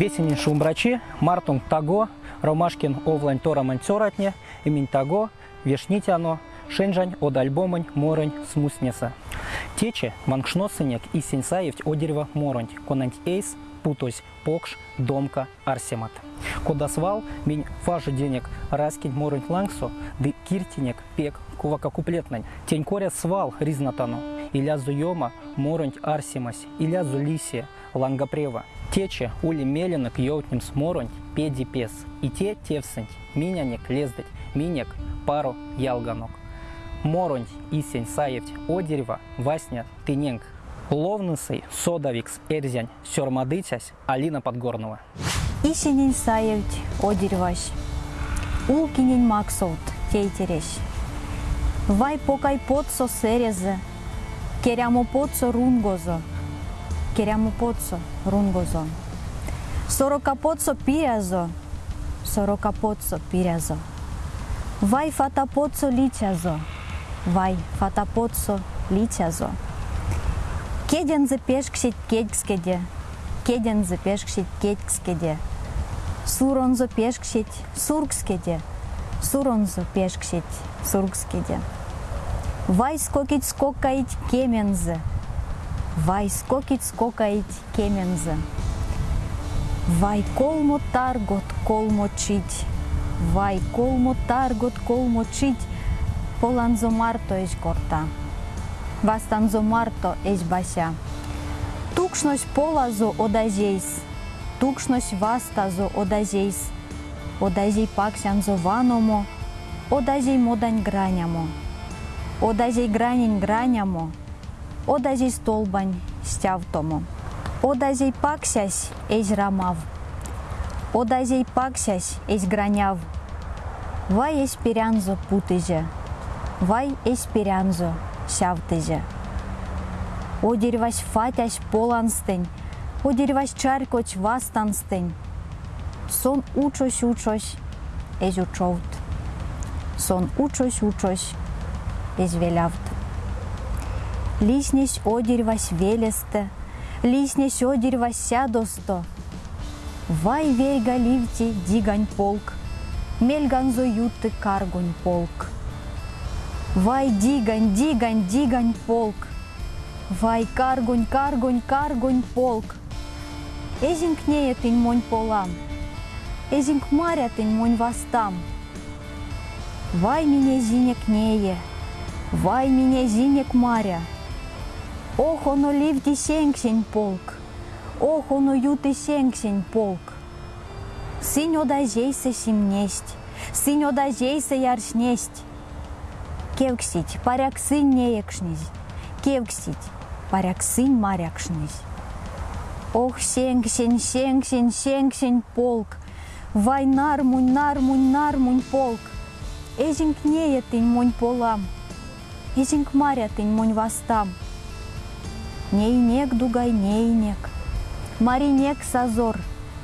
Весенин шумбрачи, Мартун таго, Ромашкин овлань торамань цоратне, имень таго, вешнитяно, Шенжань од альбомань моронь смуснеса. Тече вангшносынек и сенсаевть одерева моронь, конанть эйс, путось, покш, домка, арсемат. Кодасвал, минь фажи денег, раскинь моронь лангсо, ды киртинек, пек, кувака куплетнань, тень коря свал ризнатану, иля зуема, моронь арсимась, иля зулисия, лангапрева. Тече ули меленок йоутнем сморонь, педи пес, и те тевсынь, минянек лездать, минек пару ялганок. Моронь исень саевть одерева, васня тыненг. Ловнысый, содавикс, эрзянь, сёрмадытясь, Алина Подгорнова. Исенин саевть одеревась, улкинин максовт тейтересь. Вай покай подсо серезе, Queriamo pozzo рунгозо. Queriamo pozzo rungozo. Сорока pozzo pirazo. Сорока. Vai fata pozzo. Vai fata pozzo. Кедензе пешкшит кедскеде. Кедензе. Суронзо пешкшит сургскеде. Вай скокить скокаить вай скокить скокаить кемензе. Вай колмо таргот колмо чить, Vai colmo targot colmo cit, polanzo marto ești corta. Vastanzo marto ești bașa. Tukšnoś polazo odažeis, tukšnoś vastazo odažeis, odažej paksianzo vanomo, odažej Одазей гранень гранямо, одазей столбань стявтомо, одазей паксясь эзь рамав, одазей паксясь эзь граняв, вай эсперянзо путызе, вай эсперянзо сявтызе. О деревась фатясь поланстень, о деревась чаркоч вастанстень, сон учось учось эзь учовт, сон учось учось uczoś uczoś, eś велявт. Лиснесь о деревас велесте, лиснесь о деревас сядосто. Вай верга ливти дигань полк, Мельганзо юты каргунь полк. Вай дигань, дигань, дигань полк. Вай каргунь, каргунь, каргунь полк. Эзинг нея тынь монь полам. Эзинг маря тынь монь вастам. Вай меня зинек нее, вай меня зинек маря. Ох, оно ливти сенксень полк, ох, оно юты сенксень полк. Синь одажейся симнесть, синь одажейся яршнесть. Кевксить, паряк сынь неекшнись, кевксить, паряк сынь марякшнись. Ох, сенксень, сенксень, сенксень полк, вай нармунь, нармунь, нармунь полк. Эзинг нея тынь монь полам, эзинг маря тынь монь вастам. Нейнек дугай нейнек, маринек сазор,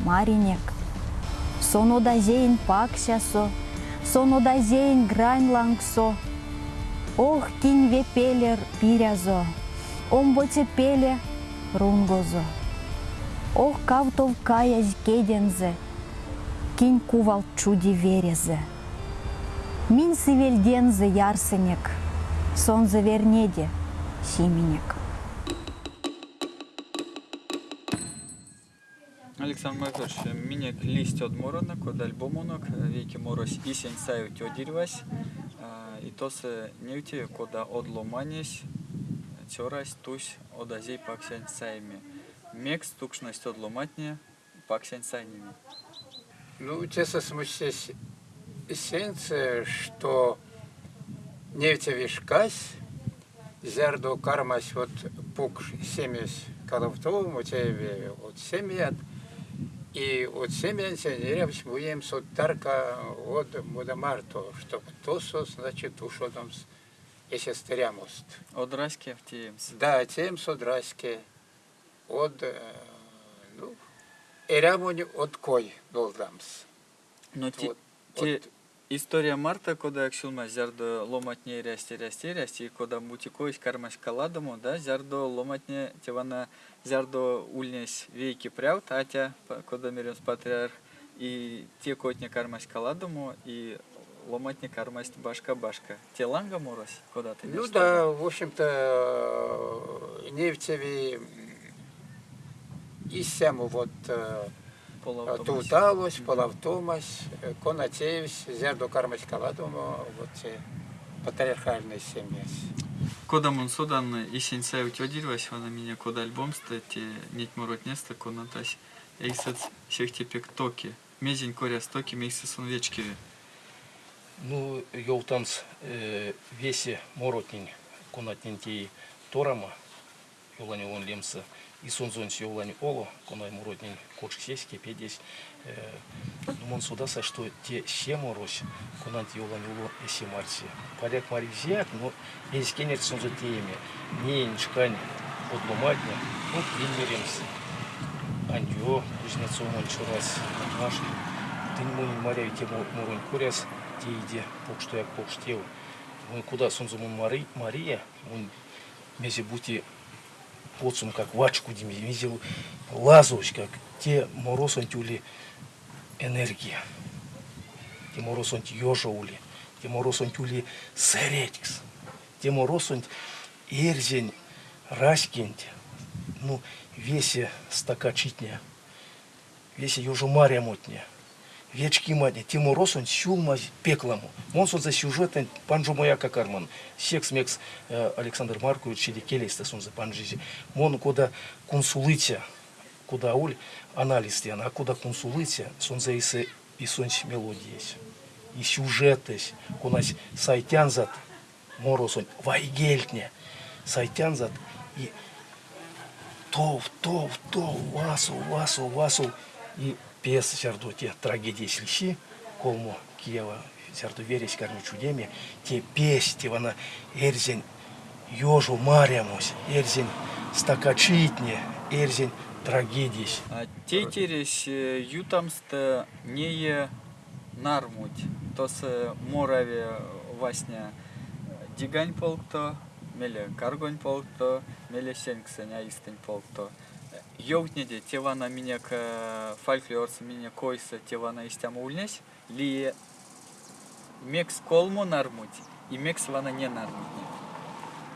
маринек. Сонодазейн паксясо, сонодазейн грань лангсо. Ох, кинь вепелер пирязо, омбоце пеле рунгозо. Ох, кавтов каясь кедензе, кинь кувал чуди верезе. Мин сивельдензе ярсенек, сон завернеде сименек. Александр Маркович, минек лист от моронок, от альбомонок, веки морось исень сают одирвась, и то се невти, кода одломанесь, цорась тусь от азей паксянь сайми. Мекс тукшность одломатне паксянь сайними. Ну, честно смущаясь эссенция, что нефть вишкась, зердо кармась вот пук семьясь, когда в том, у тебя вот семья, и от семьян сенерев смуем сотарка от мудамарто, что то со, значит, ушо там если стерямост. Одраске в тиемс. Да, тем содраске. От, ну, эрямони от кой долдамс. Но Вот, ти, от История Марта, когда як шулма зярдо ломатне рясти рясти рясти, и когда мутикоис кармаш каладому, да, зярдо ломатне тевана зярдо ульнес вейки пряут, атя, когда миренс патриарх, и те котне кармаш каладому, и ломатне кармаш башка-башка. Те ланга морось, куда ты Ну да, в общем-то, э, нефтеви и сему вот Туталось, Полавтомас, Конатеевс, Зердо Кармас Каладомо, вот те патриархальные семьи. Кода мон содан и у тёдирвась, вона меня кода альбом стати, нить морот неста, конатась, эйсец всех тепек токи. Мезень коря стоки, мейсес он вечкиве. Ну, йолтанс э, весе моротнин конатнинти торама, йолани он лемса, и сонзонс йолани оло, конай моротнин кочк сеське педесь, э, думон судаса, что те ще морось, конант йолани уло эсе марси. Поляк маризиак, но есть кенет сонзо тееме, не нишкань подломатня, ну, примеремся. Андио, кузнецов чурас, наш, ты не моряй тему мурунь куряс, те иде, пок что я пок штел. Мы куда сонзо мун Мари, Мария, мун мези бути поцум как вачку мези лазович, как те моросон тюли энергия. Те моросон ёжаули, те моросон тюли серетикс, те моросон эрзень раскинь, ну, весе стакачитня, весе южу мария вечки мадня, тему росон сюлма пекламу. Монсон за сюжетен панжу моя какарман. Секс мекс э, Александр Маркович или келейста сон за панжизи. Мон куда консулыця, куда уль анализ тян, а куда консулыця, сон за исе и сонч мелодиес. И сюжетес, кунась сайтянзат, моросон, вайгельтня, сайтянзат и тов, тов, тов, васу, васу, васу. И пес сярду те трагедии слищи, колму Киева, сярду вересь карму чудеме, те пес, те вана эрзень ёжу марямусь, эрзень стакачитне, эрзень. А те терес ютамста не нармуть, то с мораве васня дигань полкто, меле каргонь полкто, меле сенксеня истень полкто. Йоутнеде тевана меня к фольклорс меня койса тевана истяма ульнес, ли мекс колмо нармуть, и мекс вана не нармуть.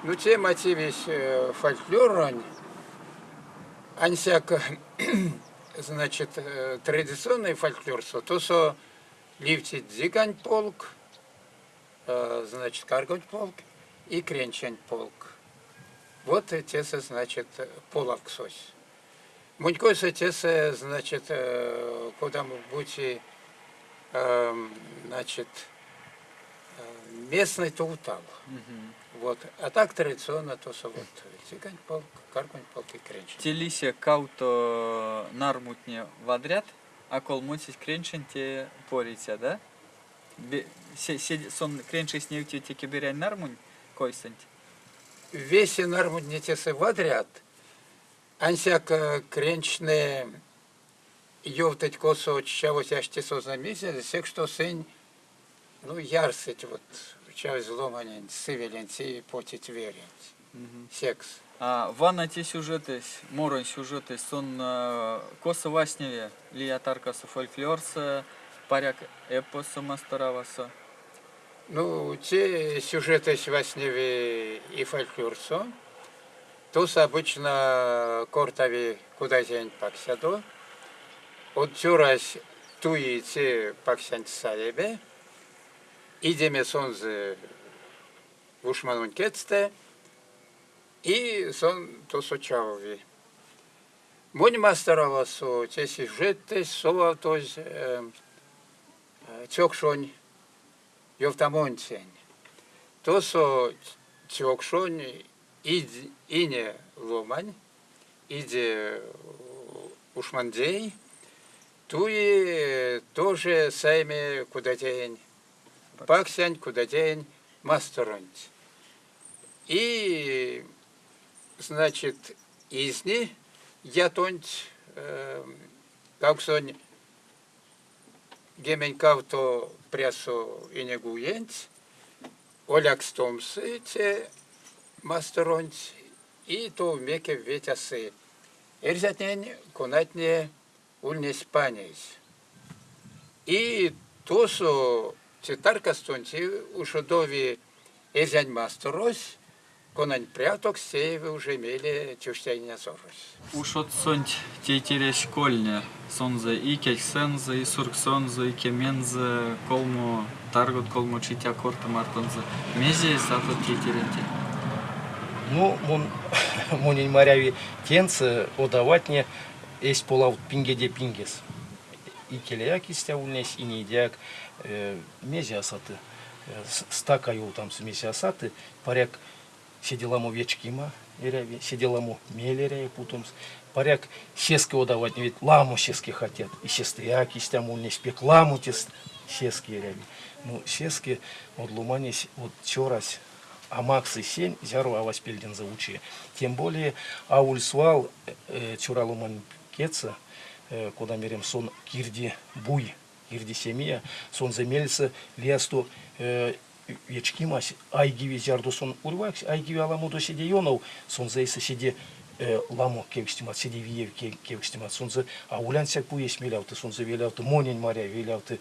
Ну, те мотивись э, фольклорон, ансяк, значит, э, традиционный фольклор, со, то со ливти дзигань полк, э, значит, каргонь полк и кренчань полк. Вот те, значит, половксось. Мунькойся те, значит, э, куда мы будете, э, значит, э, местный таутал. Вот. А так традиционно то со вот цыгань полк, каргонь полк и кренчань. Телися кауто нармутне вадрят, а кол мутить кренчен те порися, да? Сон кренчи с нею те киберянь нармунь койсент. Весе норму не те вадрят, э, кренчне йовтать косо чавось аж те со замесяц, сек что сень, ну, ярсить вот, чавось зломанень, сывелень, сиви потить верень. Секс. А ванна те сюжеты, морон сюжеты, сон э, коса васневе, лия таркаса фольклорса, паряк эпоса мастараваса. Ну, те сюжеты свасневи и фольклорсо, тус обычно кортави куда день паксядо, от тюрась туи те паксянь саебе, идеме сонзы вушманун кетсте, и сон то сочавови. Монь мастеровасо, те сюжеты, сова тоз, цокшонь, Йовтамонцень. То со чокшонь иди- ине ломань, иде ушмандей, туи тоже сайме куда день, паксянь куда день, мастеронь. И, значит, изни я тонь, э, как сонь, геменькав то пресу і не гуєнць, оляк стомси це масторонць, і то вмеке ветяси. Ерзятнен конатне ульнес панейс. І тосу це тарка стонці у шодові ерзянь масторось, конань пряток сеєві вже мели чуштяння зорось. Уж от сонть тейтере школьня, сонзе и кельсензе, и сурксонзе, и кемензе, колмо таргот, колмо читя корта мартонзе. Мезе сато тейтеренте. Ну, мон, монень моряви тенцы одаватне есть полав пингеде пингес. И келеяк истя ульнес, и недяк э, мези асаты. Э, Стакаю там с мези асаты, паряк сиделаму вечкима, иряви, сиделаму мелеряй путомс. Паряк сески одаватне, ведь ламу сески хотят. И сестяк истя ульнес, пек ламу тес сески иряви. Ну, сески от луманись, вот чорась, а Макс и Сень зяру авась пельден заучи. Тем более аульсвал э, чуралуман кеца, э, куда мерем сон кирди буй, кирди семья, сон земельца лесту э, ячки мась, айгиви зярду сон урвакс, айгиви аламуду сиде йонов, сон зейса сиде э, ламу кевстимат, сиде виев кевстимат, сон зе аулян сяк буес мелявты, сон зе велявты монень маря, велявты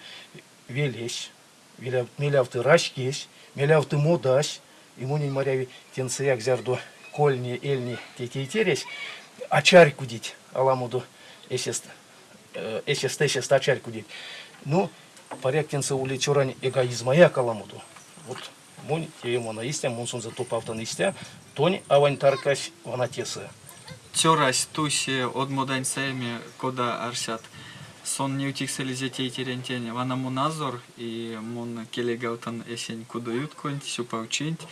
велесь, велявты рашкесь, мелявты модась, и монень маряви тенцеяк зярду кольни, эльни, тетейтерес, ачарь кудить, аламуду эсест, э, эсест, эсест, ачарь кудить. Ну, поряк тенце ули чорань эгоизма я каламуду. Вот монь те мона истя, мон сон за топ автон истя, тонь авань таркась вана теса. Тёрась туси от модань семи кода арсят. Сон не утихсели зе тейтерентене. Вана муназор и мон келегаутан эсень кудуют конь, сюпаучинт.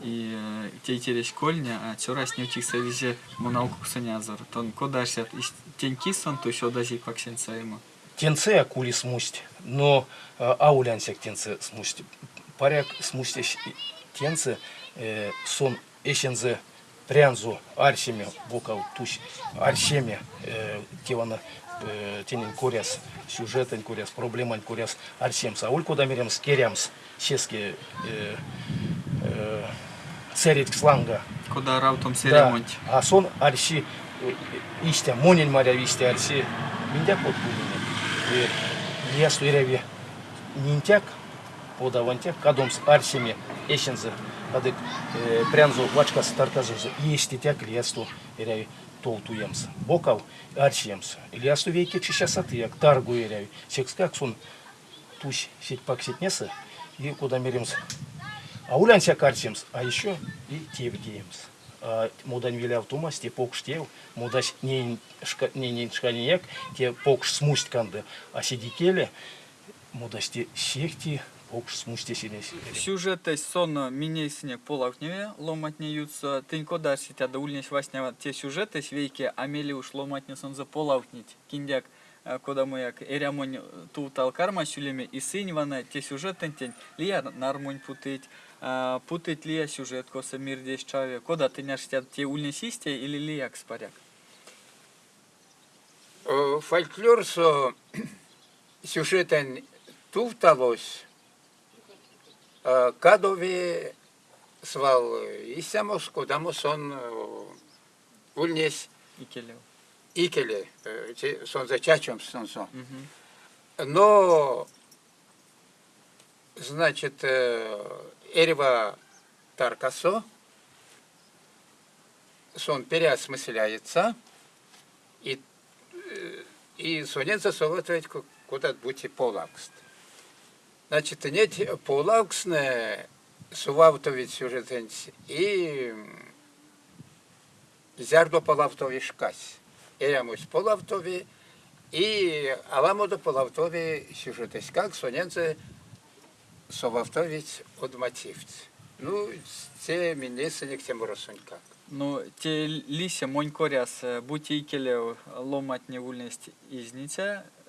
И э, тейтере школьня, а тёрась не утихсели зе муналку ксанязор. Тон кода арсят. Теньки сон туси одази паксен саема. Тенце акули смусть, но э, аулянсек тенце смусть. Паряк смустящ тенце э, сон эшензе прянзу арсеме бокал туш арсеме тевана э, тенен коряс сюжетен коряс проблеман коряс арсемс. А улько дамеремс керямс сеске э, э, церит сланга. Кода раутом серемонт. А сон арси э, истя, монень маря висте арси, миндяк вот будет. Я стуиреве нинтяк, подавантяк, кадомс арсиме, эшензе, адык э, прянзу вачка стартазузу, есть тяк лиасту, иряви, толтуемс. Бокал арсиемс. Лиасту вейке чищасаты, як таргу иряви. Секскак сон тусь сеть пак сетнеса, и куда меримс а улянся карсимс, а еще и тевдеемс. А мудань виляв тумас, те покш тев, мудась не шка не шканияк, те покш смусть канды, а сидикеле, мудась те сехти покш смусте синес. Сюжеты сон минейсне полавневе ломатнеются. Тынь кода сетя да ульнес васня те сюжеты свейки амели уж ломатне сон за полавнить. Киндяк э, кода мояк эрямонь тутал карма сюлеме и сынь вана те сюжеты тень лия нармонь путыть. а, Путать лия сюжет коса мир здесь чаве. Кода ты няш тя те ульнесисте или лияк спаряк? Э, Фольклор со сюжетен туфталось, кадове свал исямос, кодаму сон э, ульнес И келев. икеле, э, сон за чачом сон. Но, значит, э, Эрева Таркасо, сон переосмысляется, и, и сонет засовывает куда будьте полакст. Значит, нет полакстне сувавтовит сюжетенс и зярдо полавтови шкась. Эрамус полавтови и аламоду полавтови сюжетес как соненце совавтовить от мотивц. Ну, це мені синік тем росунька. Ну, те лися монь коряс, будьте икелев ломать не вульность изница, э,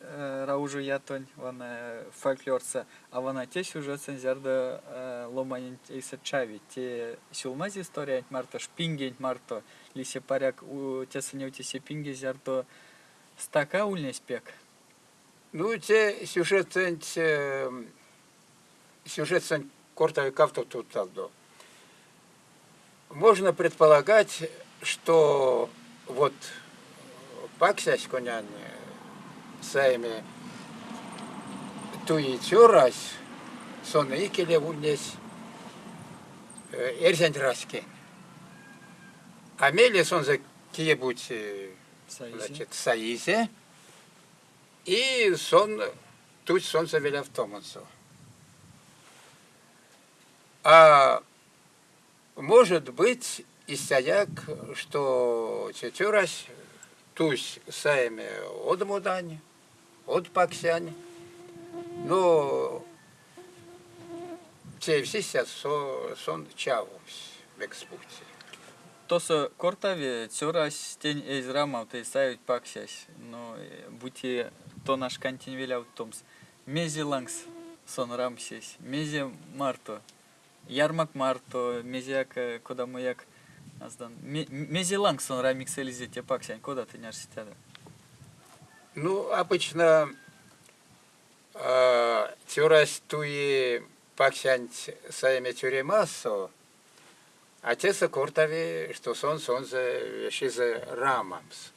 раужу ятонь, вона фольклорца, а вона те сюжет сензярда ломанин иса чави, те сюлмаз история, марто шпингень, марто лися паряк у те санеути се пинги зярдо стака ульнес пек. Ну, те сюжет сюжет корта кавто тут талдо. Можно предполагать, что вот паксясь сами туи тюрась, сон икеле унес эрзен раске. А мели сон за кие-будь значит, Саизе, и сон, тут солнце веля в Томансу. А может быть и стояк, что четверась тусь саеме от мудани, от паксяни, но те все сейчас сон чавус в экспуте. Тоса кортави цюрас тень эйз рамав ты сают паксясь, но бути то наш кантин веляв томс. Мези лангс сон рамсесь, мези марто, ярмак марто, мезяк кода маяк аздан. Мези лангс сон рамикс элизе те паксян, кода ты няш ситяда? Ну, обычно э, тюрас туи паксян саяме тюремасо, Отец Куртови, что сон сон за шиза рамамс.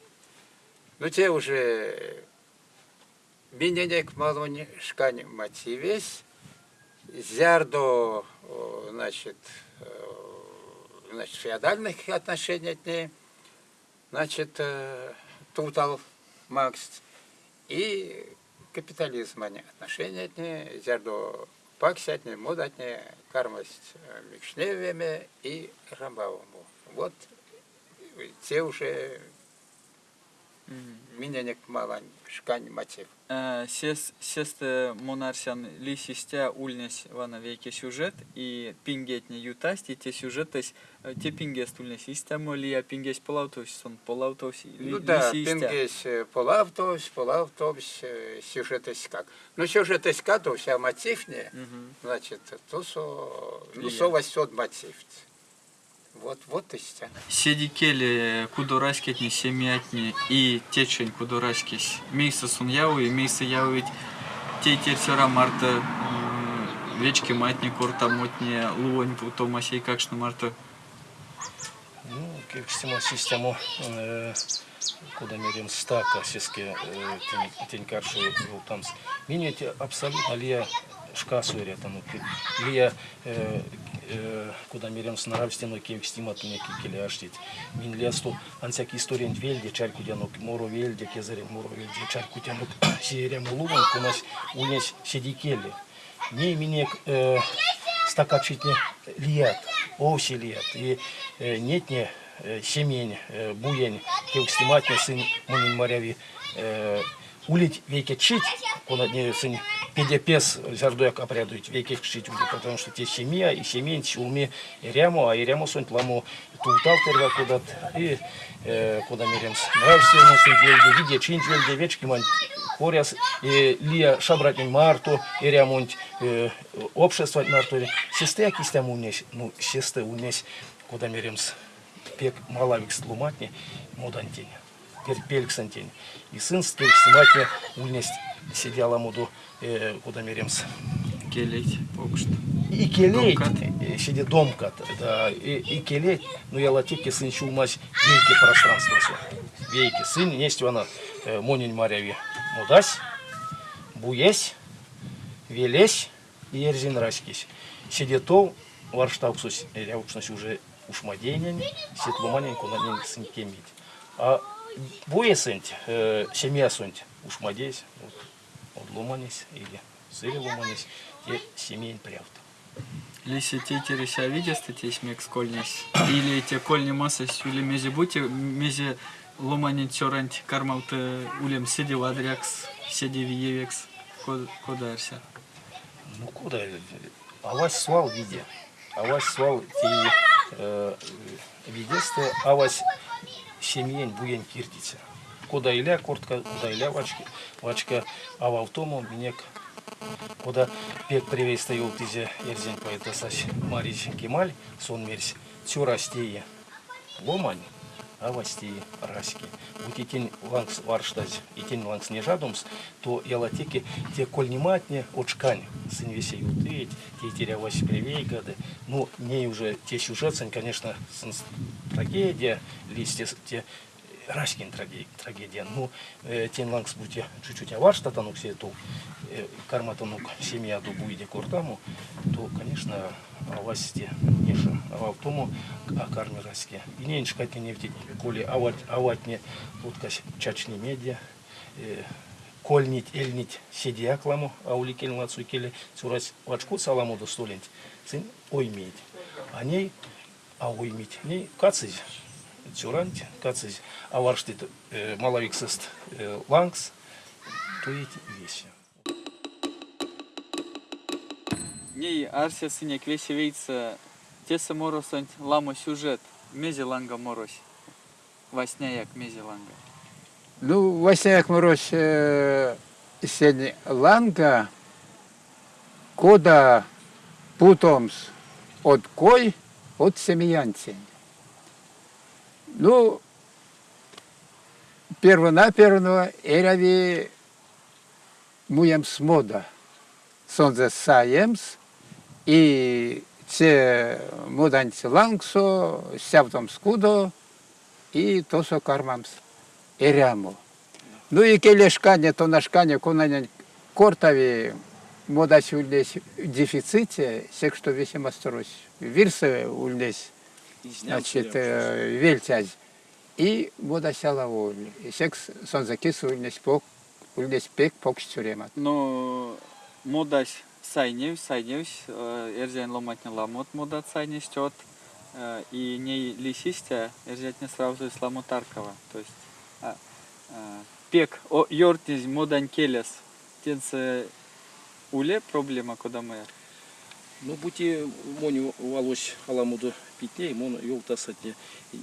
Ну, те уже Биненек малони шкань мотивес, зярдо, значит, значит, феодальных отношений от ней, значит, тутал Макс, и капитализм отношения от ней, зярдо паксятне, модатне, кармость микшневеме и рамбавому. Вот те уже меня не малань, шкань мотив. Сес, сесте монарсян ли систя ульнес вана веке сюжет и пингетне ютасти те сюжетес те пингес ульнес систему ли я пингес полавтос сон полавтос ли Ну да, пингес полавтос, полавтос сюжетес как. Ну сюжетес как, то вся мотивне, значит, то со, ну со восьот мотив. Вот, вот истина. Седикели кудораскетни семятни и течень кудораскись. Мейса сун яу и мейса яу ведь те терсера марта вечки матни корта мотни луонь путома сей какшна марта. Ну, как систему куда мерим стака сеске тень карши там. Минете абсолютно лия шкасу там лия куда мерем с нравственной кевик стимат мне кикели аштит. Мин лесту ансяк история вельде чарку дянок моро вельде кезарен моро вельде чарку дянок сиерем луган кунас унес седикели. Не минек стакачитне лият, оси лият. И нетне семень, буень, кевик стиматне сын мунин моряви улить веке чить, он одни сын педепес зардуяк опрядует веке чить улить, потому что те семья и семейн чулми ряму, а и ряму сон тламу тултал терва куда и э, куда меремс. Нравственно сын вельде, виде чинь вельде вечки мань поряс и лия шабратин марту и рямунт э, общество марту. Сесте акистям унес, ну сесте унес куда меремс пек малавик слуматни модантень перпельксантень. И сын стельсиматне ульнесть сидела муду э, куда меремс. Келеть, покушт. И келеть, э, сиди домкат, да, и, и келеть, ну я латики сын чулмась вейки пространство. Вейки, сын несть она э, монень маряви мудась, буесь, велесь и ерзин раскись. Сиди то, варштауксус, ряукшнась уже ушмаденен, сетлуманеньку на ней сын кемить. А э, уж мадесь, вот, вот ломанись или сыре ломанись, те семейн прявт. Лиси те тереся видят, те смек скольнись, или те кольни масса сюли мези бути, мези ломани цорант кармалты улем сиди вадрякс, сиди виевекс, кодарся. Ну куда, а вас свал виде, а вас свал те э, видесты, а вас семьен буен киртица. Куда иля куртка, куда иля вачка, вачка, а в автому минек, куда пек привей стоял тизе ерзен поэта сась Марич Кемаль, сон мерсь, тю растея, ломань, авасти раски. Вот и тень лангс варштаз, и тень лангс не жадумс, то ялатеки те кольниматне очкань, сын весе ютыть, те терявась привейгады. Ну, не уже те сюжетсен, конечно, сынс трагедия, листья те Раськин трагедия. Ну, э, тень лангс будьте чуть-чуть танук все ту э, карма танук семья ду буйде кортаму, то, конечно, авасти ниша. А в тому а карме раське. И не иншкать не втить, коли авать аватне уткась чачни медиа, э, кольнить, эльнить седиакламу, а ули кельмацу келе цурась вачку саламу до столент, цин оймить. А ней, а оймить, ней кацизь цюрант, кацизь, а варштит э, малавиксест э, лангс, то эти вещи. Ней арсия синяк весе вейца тесе моросонь ламо сюжет. Мези ланга морось. Васня як мези ланга. Ну, Васяк Мороз э, сень ланга, кода путомс от кой, от семьянцень. Ну, первонаперво эрави муем смода. Сонзе саемс и це моданці лангсо, сявтом скудо і тосо кармамс ерямо. Ну і келешкання, то нашкання, конання кортаві модась ульдесь дефиците, сек что весьма стрось. Вирсы ульдесь, значит, э, вельтязь. И модась алаволь. И секс сонзакис ульдесь пок, ульдесь пек пок стюремат. Но модась сайнев, сайнев, эрзян ломатня ламот модат сайнев стет. И не лисистя, эрзять не сразу из ламотаркова. То есть а, а, пек о йортниз модан келес. Тенце уле проблема куда мы. Ну, бути моню валось аламуду питне, мон йолтасатне.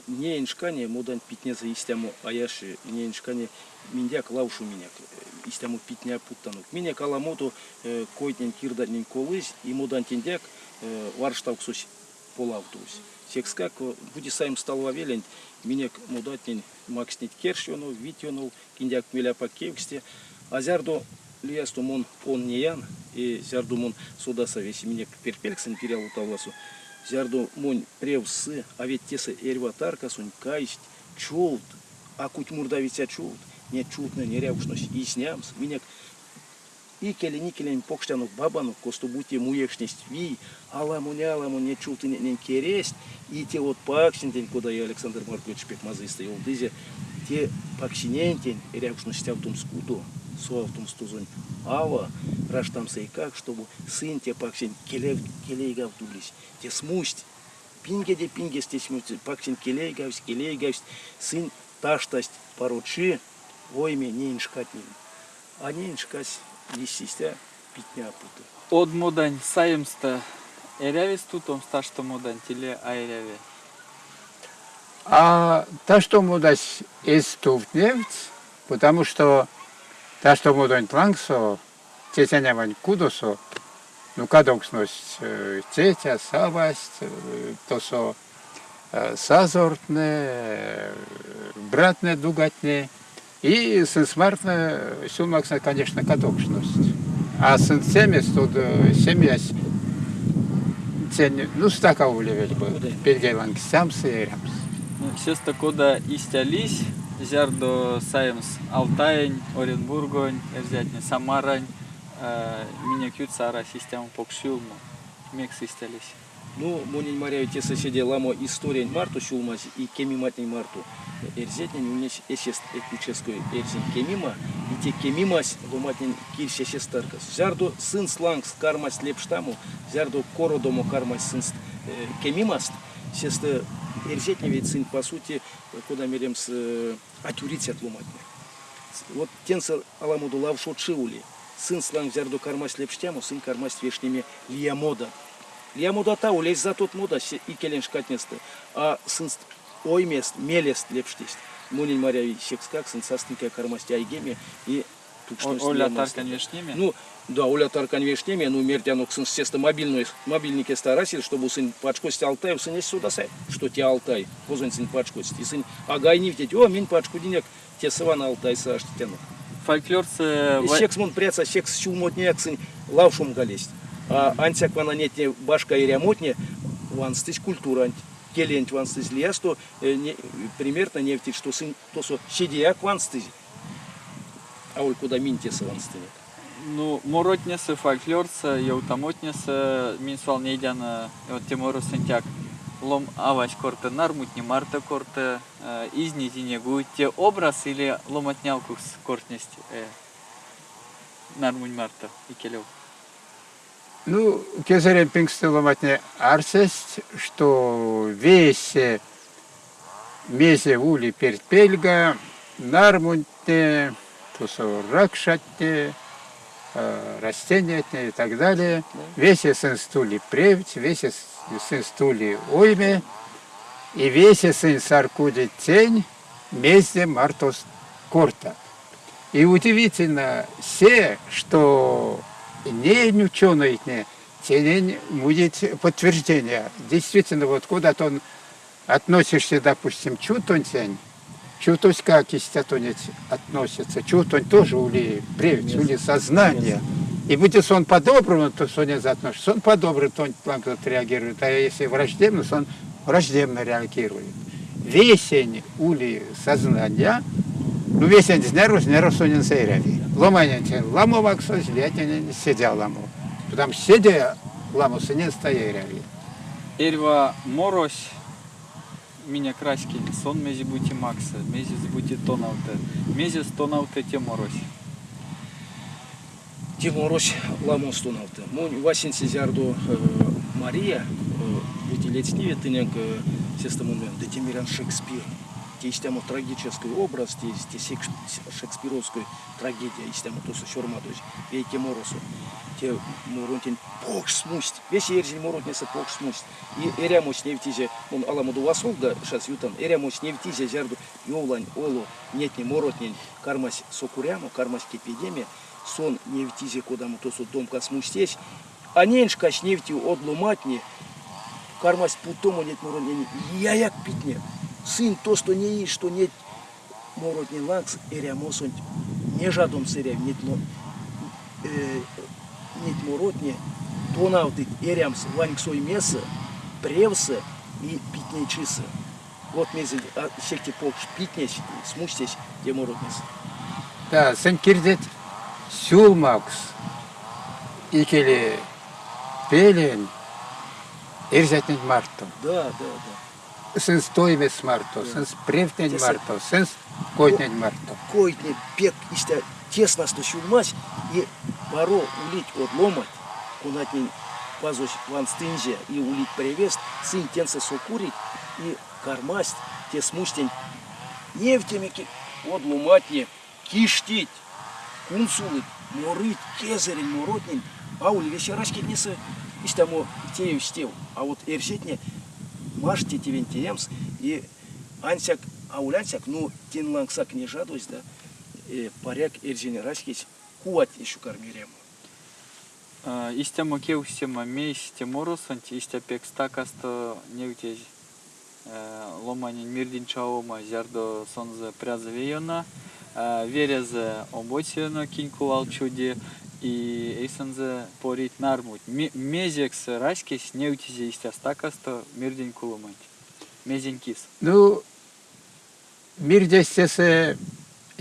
Не иншкане модан питне за истяму аяши, не иншкане миндяк лаушу миняк. Истяму питня путтанук. Миняк аламуду э, койтнен кирданен колыз, и модан тендяк э, варштауксус полавтус. Секскак бути сайм стал вавелен, миняк модатнен макснит кершиону, витиону, киндяк меляпа кевксте. Азярдо лиясту мон он не ян, и зярду мон судаса весь мне перпельксен перял утавласу. Зярду мон превсы, а ведь тесы эрва таркасунь кайсть, чулт, а куть мурдавиця чулт, не чултна не рявшнось, и снямс, миняк и келе никелен покштану бабану косту бути муекшнесть ви. Аламу не аламу не кересть. И те вот паксинтень куда я Александр Маркович Пекмазы стоял дызе те паксинентень рявшность автом скуду со автом стузонь ава раштам как чтобы сын те паксин келев келейгав дулись те смусть. Пинге де пинге стесь паксин келейгавсь келейгавсь сын таштасть поручи ойме не иншкатнин а не иншкась лисистя питня путы. Од модань саемста эрявис тутом сташто модань теле айряве. А та, что мудась из туфтневц, потому что тлангсо, тетя вань кудосо, ну кадоксность тетя, савасть, то со сазортне, братне, дугатне, и сын смертне, сумаксне, конечно, кадоксность. А сын семес, тут семьясь, ну, стака улевель бы, пельгейланг, сямс и рямс. Ну, сеста кода истялись, зярдо саемс Алтаень, Оренбургонь, эрзятне Самарань, меня кют сара систему покшилму, мекс истялись. Ну, монин маряю те соседи ламо история марту шулмаз и кеми матней марту. Эрзетня не унес эсест этнической эрзин кемима, и те кемимас ломатнин кирся сестаркас. Зярду сын слангс кармас лепштаму, зярду кородому кармас сын кемимаст, ведь сын по сути, куда мерем с атюриц от ломатня. Вот тенса аламуду лавшо чиули. Сын сланг зярду кармас лепштаму, сын кармас вешними лиямода. Я мудата улез за тот муда и келен шкатнесты. А сын ой мест, мелест лепштесть. Мунин маряви секскак сын састынка кармасти айгеме и Оля таркан вешнеме? Ну, да, Оля таркан вешнеме, ну, мертянук сын сеста мобильный, мобильнике старасил, чтобы сын пачкость Алтай, сын есть сюда сай, что те Алтай, позон сын пачкость, и сын агай не втеть, о, мин пачку денег, те сыван Алтай саш тяну. Фольклорцы... Секс мон пряца, секс чулмотняк сын лавшум галесть. А антяк вана нетне башка и рямотне, ванстыч культура, келент ванстыч лияс, то э, примерно не втеть, что сын, то со щедияк ванстыч. А ой, куда минтеса ванстынет. Ну, моротнесы, фольклорцы, яутамотнесы, минсвал нейдяна, вот Тимуру Сентяк. Лом авач корте нармутни марта корте, э, изни тинегу, те образ или ломотнялку с кортнесть э, нармунь марта и келев. Ну, кезерен пингстылыматне арсесть, что весь мезе ули перпельга, нармунтне, тусо ракшатне, э, растения и так далее. Весь сын стули превить, весь сын стули ойме, и весь сын саркуди тень, мезе мартос корта. И удивительно все, что не ученый, не, тень будет подтверждение. Действительно, вот куда-то он относишься, допустим, чутон тень, чутось как истятонец относится, чутон тоже ули превить, ули сознание. И будет он по-доброму, то сонец относится, он по-доброму, то он реагирует, а если враждебно, то он враждебно реагирует. Весень ули сознания, ну весень знеру, знеру сонен сейреви. Ломанен тен ламу ваксо, злетен сидя ламу. Потому что сидя ламу сынен стояреви. Эрва морось, меня краски, сон мези бути макса, мези бути тонауте, мези стонауте те морось. Тимурось ламостунавты. Мун васин сезярду э, Мария, эти летние тынек сестамумен, Детимирян Шекспир. Есть там трагический образ, те шекспировской трагедия, есть там то со шормадось, вейке моросу. Те мурунтин пох смусть, весь ерзин мурунтнеса пох смусть. И эрямоч невтизе, он аламуду васолга, шас ютан, эрямоч невтизе зярду йолань, олу, нетни моротнин, кармась сокуряму, кармась кепедеме, сон невтизе кодаму то со домка смустесь, а неншкаш невти одлуматни, кармась путому нет мурунтин, я як питне, сын то, что не есть, что нет моротни лакс, эрямосонь, не жадом сыря, нет но э, нет моротни, то навды эрямс ваньксой меса, превса и питней чиса. Вот мезель, а секти покш питнесь, смустесь, где моротнес. Да, сын кирдет сюлмакс, икели пелен, ирзетнет марто. Да, да, да. Сын превтнет Тесе- марто, сын котнет марто. Койт не пек истя тесно что щулмась и паро улить от ломать, кунать не пазуш ван стынже и улить привест, сын тенса сокурить и кармасть те смустень нефтемики от ломатне киштить, кунсулыть, морыть, кезерень, моротнин, а ули вечерашки несы истямо тею стев, а вот эрсетне маште тивентиемс и ансяк аулянсяк, ну, тин лангсак не жадусь, да, и паряк эрзине раскись, куат еще кормирем. Истема кеустема мейс теморосонт, истя пекста касто невтез ломанин мирдин чаома зярдо сонзе прязавейона, верезе оботиено кинкулал чуди, и эйсензе порит нармут. Мезекс раскись невтезе истя стакасто мирдин кулумант. Мезень кис. Ну, мир дестесе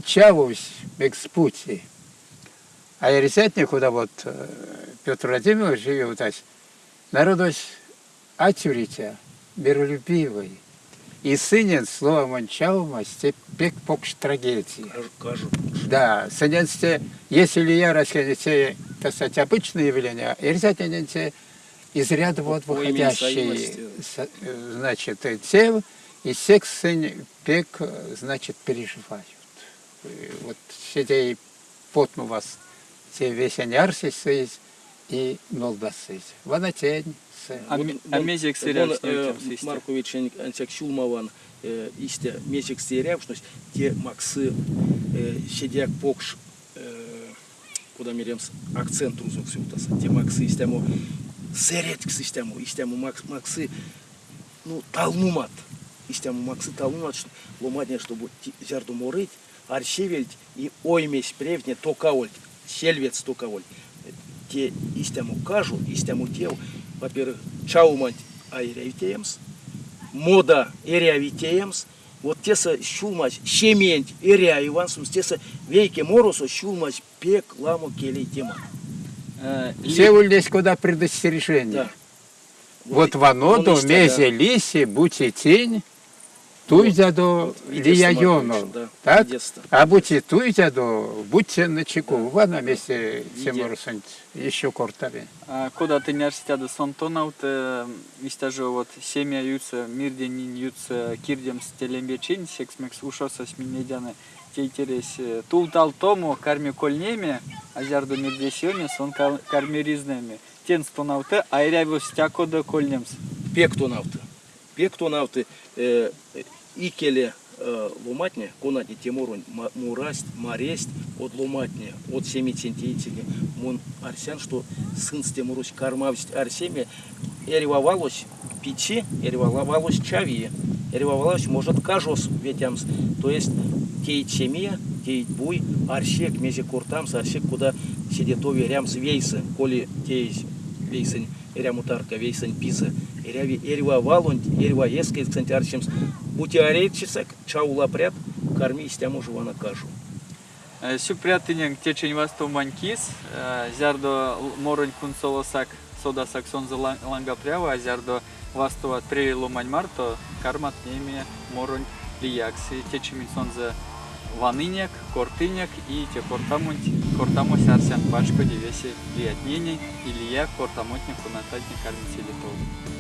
чавусь экспути. А я куда вот э, Петр Владимирович живет, ась, народось атюритя, миролюбивый. И сынен слово манчаума степек покш трагедии. Кажу. Да, сыненсте, если я расскажете, так сказать, обычные явления, ирзятиненте из ряда вот выходящие, э, значит, э, те, и секс сын пек, э, значит, переживают. Вот сидей потну вас, те весень арсис и нолдасыз. Вана э. Маркович ансяк шулмаван истя мезик стеряв, что те максы э, сидяк покш э, куда меремс акцент рузок сютаса. Те максы истему серетк истему, истему макс максы ну талмумат. Истему максы талмумат, что ломадня, чтобы зярду морыть, арсевельть и оймесь превне токавольть, сельвец токавольть. Те истему кажу, истему тел, во-первых, чаумать айревитеемс, мода эрявитеемс, вот теса щулмась щемень эря ивансумс, теса вейке моросо щулмась пек ламо келей тема. Э, Все улез куда предостережение. Да. Вот он истя, мезе лиси, будьте тень, туйдя до Вот, видишь, лия Маркович, йоно. да, Так? А будьте туйдя до, будьте на чеку. Вана месте Виде. Тимурсунт еще кортаре. А, Куда ты не арситяда сонтонаут, истажу вот семья юца, мирденин юца, кирдем с телембечин, сексмекс ушоса с минедяны, те интерес. Тул тал тому, карми кольнеми, азярду мирдесионе, сон кар- карми ризнеми. Тен стонауты, айряву стякода кольнемс. пектонавты. Пектонавты э, э, икеле э, ломатне, конати темурун ма- мурасть, маресть от ломатне, от семи центиитине, мон арсян, что сын с темурусь кармавсть арсеме, эревавалось печи, эревавалось чави, эревавалось может кажос ветямс, то есть тейт семья, тейт буй, арсек мезе куртамс, арсек куда сидето верямс вейсы, коли тейс вейсен эрямутарка вейсен писа, эряви эрва ескет кстати арсемс, бутиарейчисек, чаула прят, карми истяму живана кажу. Сюпрятынен течень васту манькис, зярдо моронь кунсолосак, сода саксон за ланга прява, а зярдо васту от прерилу маньмарто, кармат неме моронь лиякси, течемин сон за ваныняк, кортыняк и те кортамунт, кортамось арсян пачко девеси лиятнени, или я кортамотник унататник армицелитол.